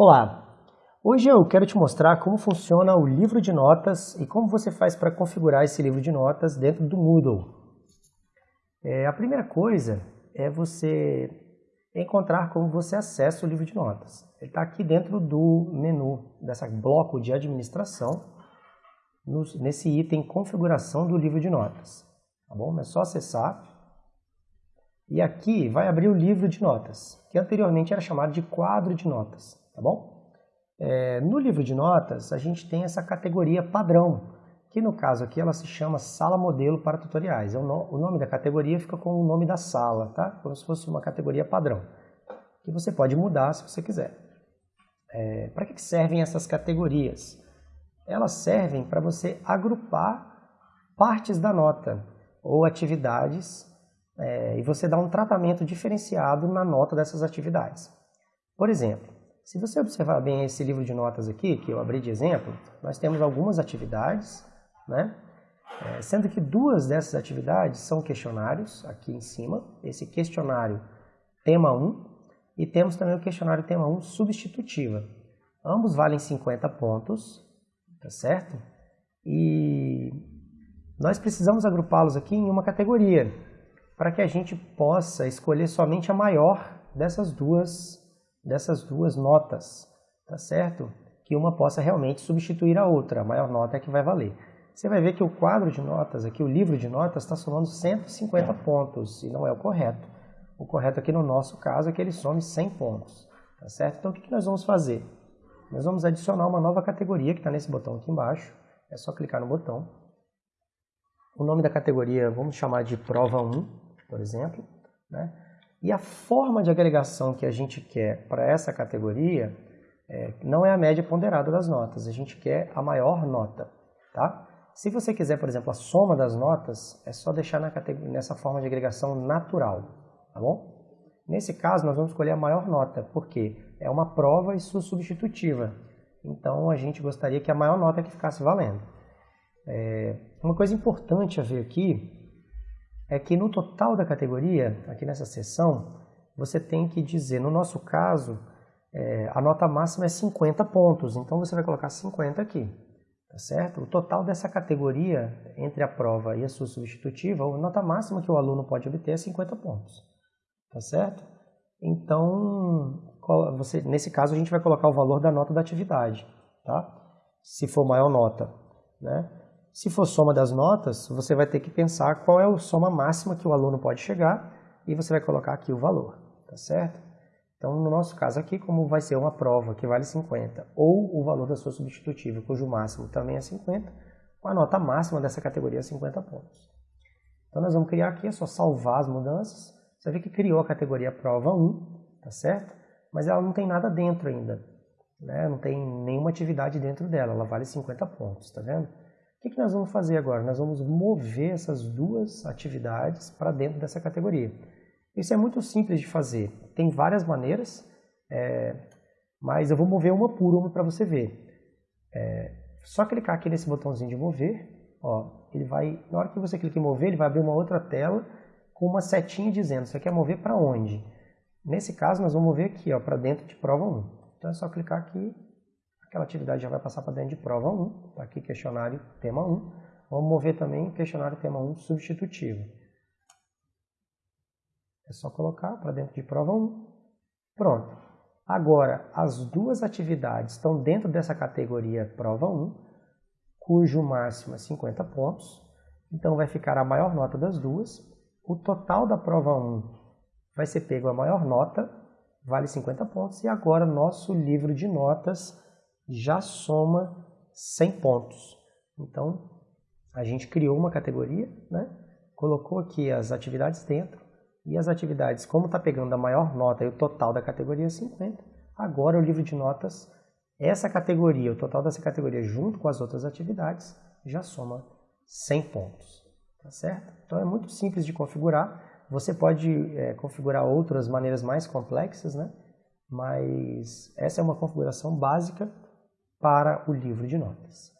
Olá! Hoje eu quero te mostrar como funciona o livro de notas e como você faz para configurar esse livro de notas dentro do Moodle. É, a primeira coisa é você encontrar como você acessa o livro de notas. Ele está aqui dentro do menu, dessa bloco de administração, no, nesse item configuração do livro de notas. Tá bom? É só acessar. E aqui vai abrir o livro de notas, que anteriormente era chamado de quadro de notas tá bom? É, no livro de notas, a gente tem essa categoria padrão, que no caso aqui ela se chama Sala Modelo para Tutoriais. É o, no, o nome da categoria fica com o nome da sala, tá? Como se fosse uma categoria padrão, que você pode mudar se você quiser. É, para que servem essas categorias? Elas servem para você agrupar partes da nota ou atividades é, e você dar um tratamento diferenciado na nota dessas atividades. Por exemplo, se você observar bem esse livro de notas aqui, que eu abri de exemplo, nós temos algumas atividades, né? É, sendo que duas dessas atividades são questionários, aqui em cima, esse questionário tema 1, e temos também o questionário tema 1 substitutiva. Ambos valem 50 pontos, tá certo? E nós precisamos agrupá-los aqui em uma categoria, para que a gente possa escolher somente a maior dessas duas dessas duas notas, tá certo? Que uma possa realmente substituir a outra, a maior nota é que vai valer. Você vai ver que o quadro de notas, aqui o livro de notas, está somando 150 pontos, e não é o correto. O correto aqui no nosso caso é que ele some 100 pontos, tá certo? Então o que nós vamos fazer? Nós vamos adicionar uma nova categoria que está nesse botão aqui embaixo, é só clicar no botão. O nome da categoria vamos chamar de prova 1, por exemplo, né? E a forma de agregação que a gente quer para essa categoria é, não é a média ponderada das notas, a gente quer a maior nota. Tá? Se você quiser, por exemplo, a soma das notas, é só deixar nessa forma de agregação natural. Tá bom? Nesse caso, nós vamos escolher a maior nota, porque é uma prova e sua substitutiva. Então, a gente gostaria que a maior nota que ficasse valendo. É, uma coisa importante a ver aqui é que no total da categoria, aqui nessa seção, você tem que dizer, no nosso caso, é, a nota máxima é 50 pontos, então você vai colocar 50 aqui, tá certo? O total dessa categoria, entre a prova e a sua substitutiva, a nota máxima que o aluno pode obter é 50 pontos, tá certo? Então, você, nesse caso, a gente vai colocar o valor da nota da atividade, tá? Se for maior nota, né? Se for soma das notas, você vai ter que pensar qual é a soma máxima que o aluno pode chegar e você vai colocar aqui o valor, tá certo? Então, no nosso caso aqui, como vai ser uma prova que vale 50, ou o valor da sua substitutiva, cujo máximo também é 50, a nota máxima dessa categoria é 50 pontos. Então, nós vamos criar aqui, é só salvar as mudanças. Você vê que criou a categoria prova 1, tá certo? Mas ela não tem nada dentro ainda, né? não tem nenhuma atividade dentro dela, ela vale 50 pontos, tá vendo? O que, que nós vamos fazer agora? Nós vamos mover essas duas atividades para dentro dessa categoria. Isso é muito simples de fazer. Tem várias maneiras, é, mas eu vou mover uma por uma para você ver. É, só clicar aqui nesse botãozinho de mover, ó, ele vai, na hora que você clica em mover, ele vai abrir uma outra tela com uma setinha dizendo, você quer mover para onde? Nesse caso, nós vamos mover aqui, para dentro de prova 1. Então é só clicar aqui Aquela atividade já vai passar para dentro de prova 1, tá aqui questionário tema 1. Vamos mover também questionário tema 1 substitutivo. É só colocar para dentro de prova 1. Pronto. Agora, as duas atividades estão dentro dessa categoria prova 1, cujo máximo é 50 pontos. Então, vai ficar a maior nota das duas. O total da prova 1 vai ser pego a maior nota, vale 50 pontos. E agora, nosso livro de notas já soma 100 pontos. Então, a gente criou uma categoria, né? colocou aqui as atividades dentro, e as atividades, como está pegando a maior nota e o total da categoria é 50, agora o livro de notas, essa categoria, o total dessa categoria junto com as outras atividades, já soma 100 pontos. Tá certo? Então é muito simples de configurar. Você pode é, configurar outras maneiras mais complexas, né? mas essa é uma configuração básica para o livro de notas.